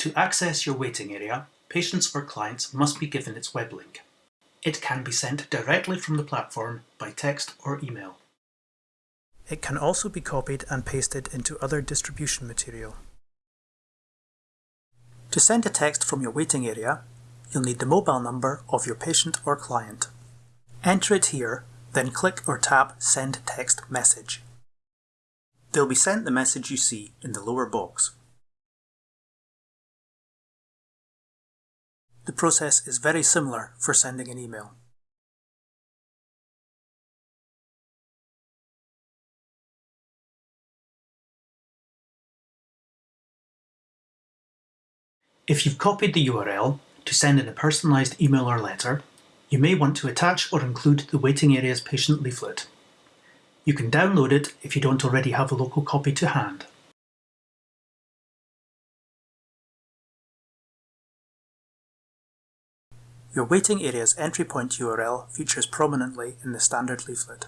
To access your waiting area, patients or clients must be given its web link. It can be sent directly from the platform by text or email. It can also be copied and pasted into other distribution material. To send a text from your waiting area, you'll need the mobile number of your patient or client. Enter it here, then click or tap Send Text Message. They'll be sent the message you see in the lower box. Process is very similar for sending an email. If you've copied the URL to send in a personalised email or letter, you may want to attach or include the waiting area's patient leaflet. You can download it if you don't already have a local copy to hand. Your waiting area's entry point URL features prominently in the standard leaflet.